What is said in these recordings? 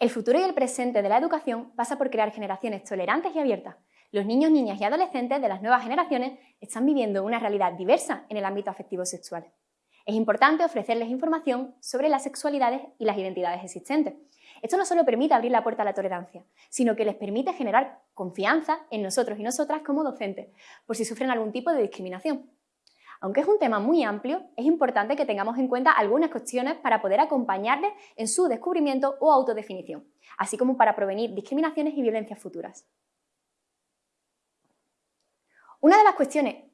El futuro y el presente de la educación pasa por crear generaciones tolerantes y abiertas. Los niños, niñas y adolescentes de las nuevas generaciones están viviendo una realidad diversa en el ámbito afectivo sexual. Es importante ofrecerles información sobre las sexualidades y las identidades existentes. Esto no solo permite abrir la puerta a la tolerancia, sino que les permite generar confianza en nosotros y nosotras como docentes, por si sufren algún tipo de discriminación. Aunque es un tema muy amplio, es importante que tengamos en cuenta algunas cuestiones para poder acompañarles en su descubrimiento o autodefinición, así como para prevenir discriminaciones y violencias futuras. Una de las cuestiones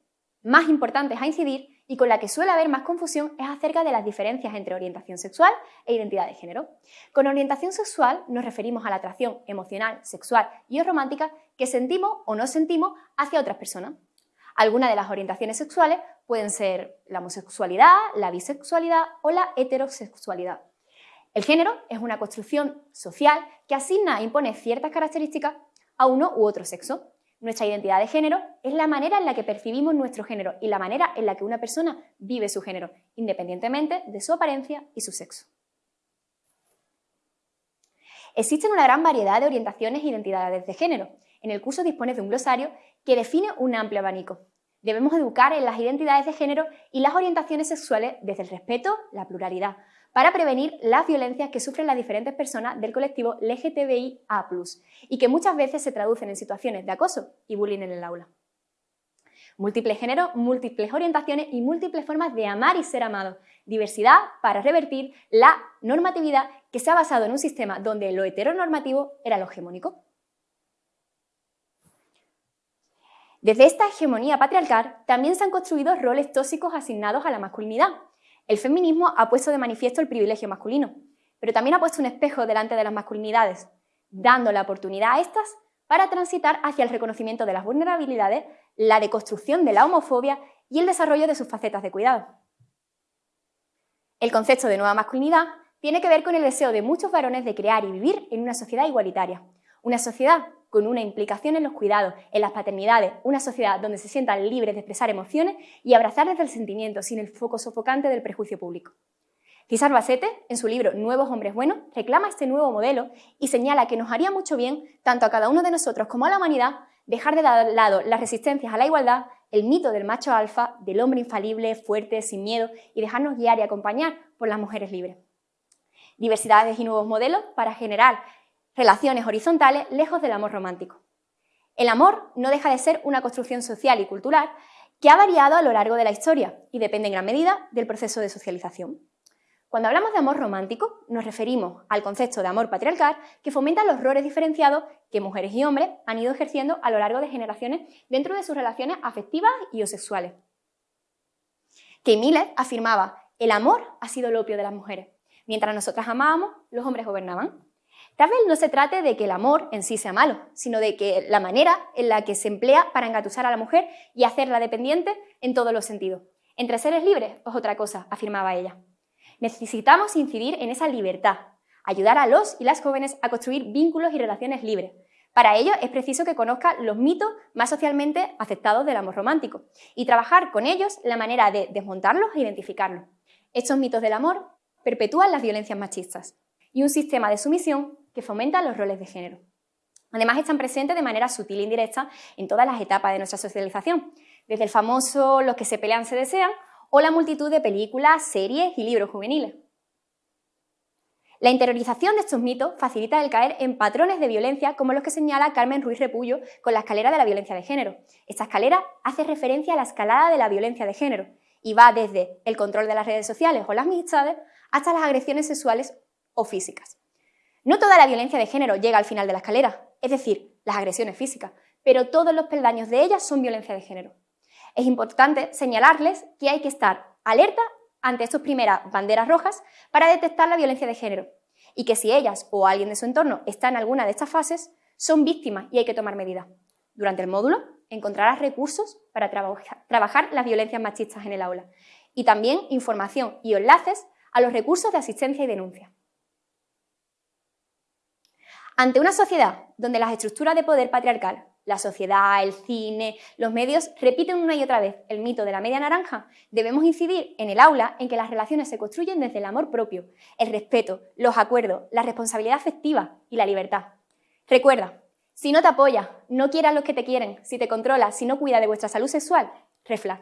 más importantes a incidir y con la que suele haber más confusión es acerca de las diferencias entre orientación sexual e identidad de género. Con orientación sexual nos referimos a la atracción emocional, sexual y o romántica que sentimos o no sentimos hacia otras personas. Algunas de las orientaciones sexuales pueden ser la homosexualidad, la bisexualidad o la heterosexualidad. El género es una construcción social que asigna e impone ciertas características a uno u otro sexo. Nuestra identidad de género es la manera en la que percibimos nuestro género y la manera en la que una persona vive su género, independientemente de su apariencia y su sexo. Existen una gran variedad de orientaciones e identidades de género. En el curso dispones de un glosario que define un amplio abanico. Debemos educar en las identidades de género y las orientaciones sexuales desde el respeto, la pluralidad, para prevenir las violencias que sufren las diferentes personas del colectivo LGTBIA+, y que muchas veces se traducen en situaciones de acoso y bullying en el aula. Múltiples géneros, múltiples orientaciones y múltiples formas de amar y ser amado. Diversidad para revertir la normatividad que se ha basado en un sistema donde lo heteronormativo era lo hegemónico. Desde esta hegemonía patriarcal también se han construido roles tóxicos asignados a la masculinidad, el feminismo ha puesto de manifiesto el privilegio masculino, pero también ha puesto un espejo delante de las masculinidades, dando la oportunidad a estas para transitar hacia el reconocimiento de las vulnerabilidades, la deconstrucción de la homofobia y el desarrollo de sus facetas de cuidado. El concepto de nueva masculinidad tiene que ver con el deseo de muchos varones de crear y vivir en una sociedad igualitaria, una sociedad con una implicación en los cuidados, en las paternidades, una sociedad donde se sientan libres de expresar emociones y abrazar desde el sentimiento sin el foco sofocante del prejuicio público. César Basete, en su libro Nuevos Hombres Buenos, reclama este nuevo modelo y señala que nos haría mucho bien, tanto a cada uno de nosotros como a la humanidad, dejar de lado las resistencias a la igualdad, el mito del macho alfa, del hombre infalible, fuerte, sin miedo, y dejarnos guiar y acompañar por las mujeres libres. Diversidades y nuevos modelos para generar relaciones horizontales lejos del amor romántico. El amor no deja de ser una construcción social y cultural que ha variado a lo largo de la historia y depende en gran medida del proceso de socialización. Cuando hablamos de amor romántico, nos referimos al concepto de amor patriarcal que fomenta los roles diferenciados que mujeres y hombres han ido ejerciendo a lo largo de generaciones dentro de sus relaciones afectivas y o sexuales. Kay Miller afirmaba, el amor ha sido el opio de las mujeres. Mientras nosotras amábamos, los hombres gobernaban. Tal vez no se trate de que el amor en sí sea malo, sino de que la manera en la que se emplea para engatusar a la mujer y hacerla dependiente en todos los sentidos. Entre seres libres es otra cosa, afirmaba ella. Necesitamos incidir en esa libertad, ayudar a los y las jóvenes a construir vínculos y relaciones libres. Para ello es preciso que conozcan los mitos más socialmente aceptados del amor romántico y trabajar con ellos la manera de desmontarlos e identificarlos. Estos mitos del amor perpetúan las violencias machistas y un sistema de sumisión que fomentan los roles de género. Además, están presentes de manera sutil e indirecta en todas las etapas de nuestra socialización, desde el famoso Los que se pelean se desean o la multitud de películas, series y libros juveniles. La interiorización de estos mitos facilita el caer en patrones de violencia como los que señala Carmen Ruiz Repullo con la escalera de la violencia de género. Esta escalera hace referencia a la escalada de la violencia de género y va desde el control de las redes sociales o las amistades hasta las agresiones sexuales o físicas. No toda la violencia de género llega al final de la escalera, es decir, las agresiones físicas, pero todos los peldaños de ellas son violencia de género. Es importante señalarles que hay que estar alerta ante estas primeras banderas rojas para detectar la violencia de género y que si ellas o alguien de su entorno está en alguna de estas fases, son víctimas y hay que tomar medidas. Durante el módulo encontrarás recursos para trabajar las violencias machistas en el aula y también información y enlaces a los recursos de asistencia y denuncia. Ante una sociedad donde las estructuras de poder patriarcal, la sociedad, el cine, los medios repiten una y otra vez el mito de la media naranja, debemos incidir en el aula en que las relaciones se construyen desde el amor propio, el respeto, los acuerdos, la responsabilidad afectiva y la libertad. Recuerda, si no te apoyas, no quieras los que te quieren, si te controlas, si no cuidas de vuestra salud sexual, reflag.